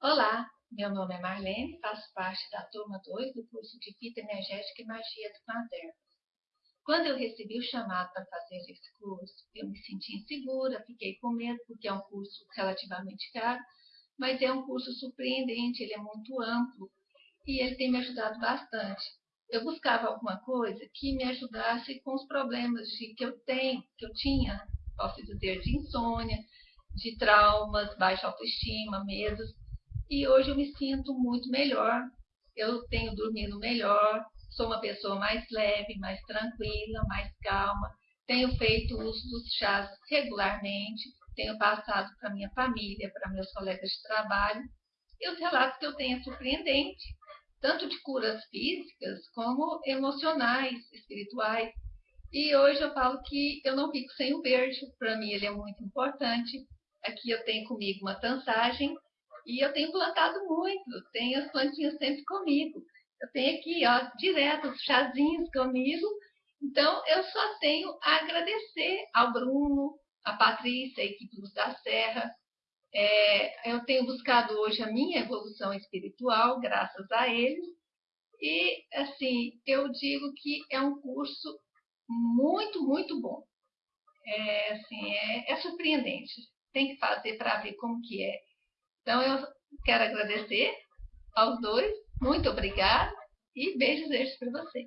Olá, meu nome é Marlene, faço parte da turma 2 do curso de Fita Energética e Magia do Planterno. Quando eu recebi o chamado para fazer esse curso, eu me senti insegura, fiquei com medo, porque é um curso relativamente caro, mas é um curso surpreendente, ele é muito amplo e ele tem me ajudado bastante. Eu buscava alguma coisa que me ajudasse com os problemas de, que eu tenho, que eu tinha, posso dizer, de insônia, de traumas, baixa autoestima, medos. E hoje eu me sinto muito melhor. Eu tenho dormido melhor, sou uma pessoa mais leve, mais tranquila, mais calma. Tenho feito uso dos chás regularmente, tenho passado para minha família, para meus colegas de trabalho. E os relatos que eu tenho é surpreendente, tanto de curas físicas como emocionais, espirituais. E hoje eu falo que eu não fico sem o verde, para mim ele é muito importante. Aqui eu tenho comigo uma tansagem e eu tenho plantado muito, tenho as plantinhas sempre comigo. Eu tenho aqui, ó, direto os chazinhos comigo. Então, eu só tenho a agradecer ao Bruno, a Patrícia, a equipe Luz da Serra. É, eu tenho buscado hoje a minha evolução espiritual, graças a eles. E, assim, eu digo que é um curso muito, muito bom. É, assim, é, é surpreendente tem que fazer para ver como que é. Então, eu quero agradecer aos dois, muito obrigada e beijos, beijos para vocês.